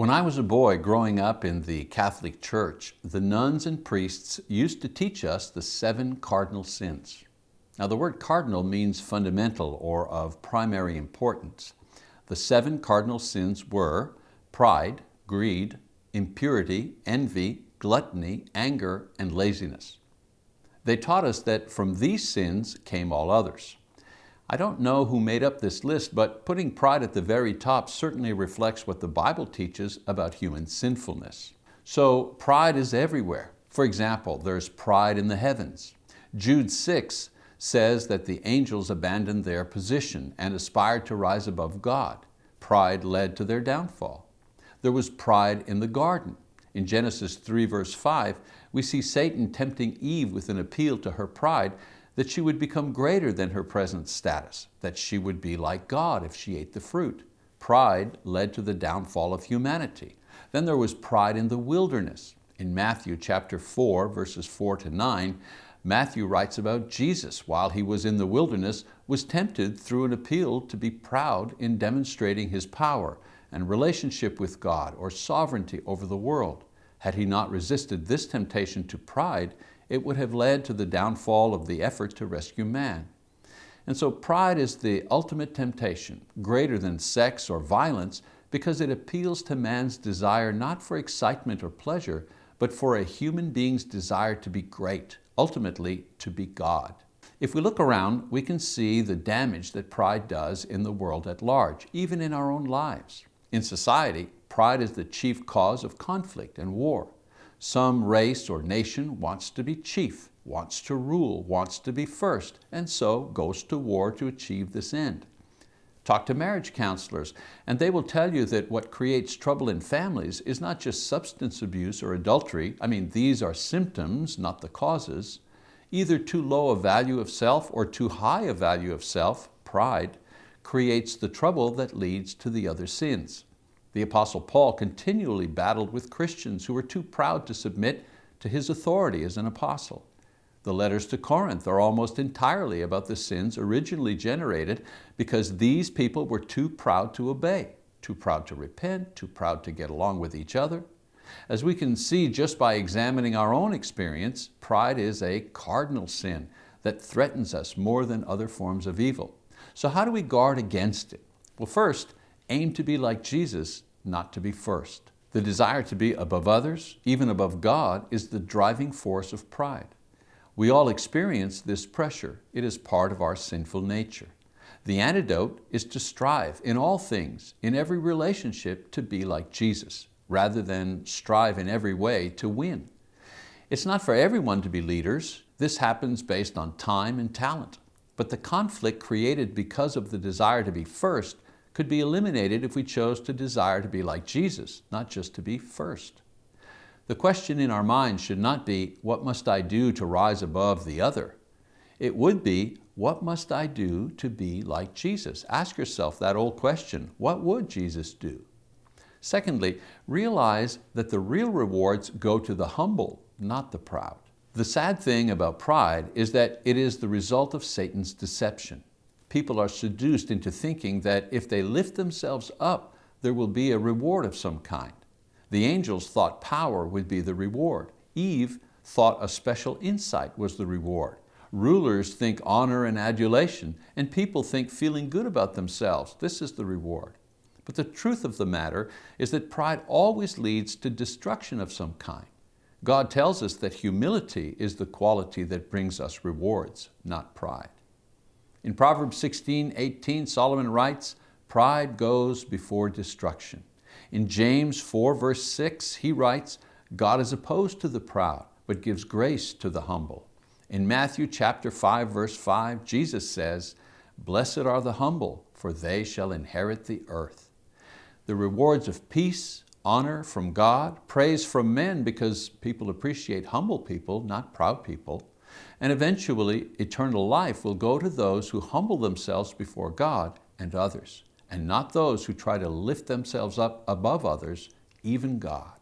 When I was a boy growing up in the Catholic Church, the nuns and priests used to teach us the seven cardinal sins. Now the word cardinal means fundamental or of primary importance. The seven cardinal sins were pride, greed, impurity, envy, gluttony, anger, and laziness. They taught us that from these sins came all others. I don't know who made up this list, but putting pride at the very top certainly reflects what the Bible teaches about human sinfulness. So pride is everywhere. For example, there's pride in the heavens. Jude 6 says that the angels abandoned their position and aspired to rise above God. Pride led to their downfall. There was pride in the garden. In Genesis 3 verse 5, we see Satan tempting Eve with an appeal to her pride that she would become greater than her present status, that she would be like God if she ate the fruit. Pride led to the downfall of humanity. Then there was pride in the wilderness. In Matthew chapter 4, verses 4 to 9, Matthew writes about Jesus while he was in the wilderness was tempted through an appeal to be proud in demonstrating his power and relationship with God or sovereignty over the world. Had he not resisted this temptation to pride, it would have led to the downfall of the effort to rescue man. And so pride is the ultimate temptation, greater than sex or violence, because it appeals to man's desire not for excitement or pleasure, but for a human being's desire to be great, ultimately to be God. If we look around, we can see the damage that pride does in the world at large, even in our own lives. In society, pride is the chief cause of conflict and war. Some race or nation wants to be chief, wants to rule, wants to be first, and so goes to war to achieve this end. Talk to marriage counselors, and they will tell you that what creates trouble in families is not just substance abuse or adultery. I mean, these are symptoms, not the causes. Either too low a value of self or too high a value of self, pride, creates the trouble that leads to the other sins. The Apostle Paul continually battled with Christians who were too proud to submit to his authority as an apostle. The letters to Corinth are almost entirely about the sins originally generated because these people were too proud to obey, too proud to repent, too proud to get along with each other. As we can see just by examining our own experience, pride is a cardinal sin that threatens us more than other forms of evil. So how do we guard against it? Well, first, aim to be like Jesus, not to be first. The desire to be above others, even above God, is the driving force of pride. We all experience this pressure. It is part of our sinful nature. The antidote is to strive in all things, in every relationship, to be like Jesus, rather than strive in every way to win. It's not for everyone to be leaders. This happens based on time and talent. But the conflict created because of the desire to be first could be eliminated if we chose to desire to be like Jesus, not just to be first. The question in our minds should not be, what must I do to rise above the other? It would be, what must I do to be like Jesus? Ask yourself that old question, what would Jesus do? Secondly, realize that the real rewards go to the humble, not the proud. The sad thing about pride is that it is the result of Satan's deception people are seduced into thinking that if they lift themselves up, there will be a reward of some kind. The angels thought power would be the reward. Eve thought a special insight was the reward. Rulers think honor and adulation, and people think feeling good about themselves. This is the reward. But the truth of the matter is that pride always leads to destruction of some kind. God tells us that humility is the quality that brings us rewards, not pride. In Proverbs 16, 18, Solomon writes, pride goes before destruction. In James 4, verse 6, he writes, God is opposed to the proud, but gives grace to the humble. In Matthew chapter 5, verse 5, Jesus says, Blessed are the humble, for they shall inherit the earth. The rewards of peace, honor from God, praise from men because people appreciate humble people, not proud people, and eventually, eternal life will go to those who humble themselves before God and others, and not those who try to lift themselves up above others, even God.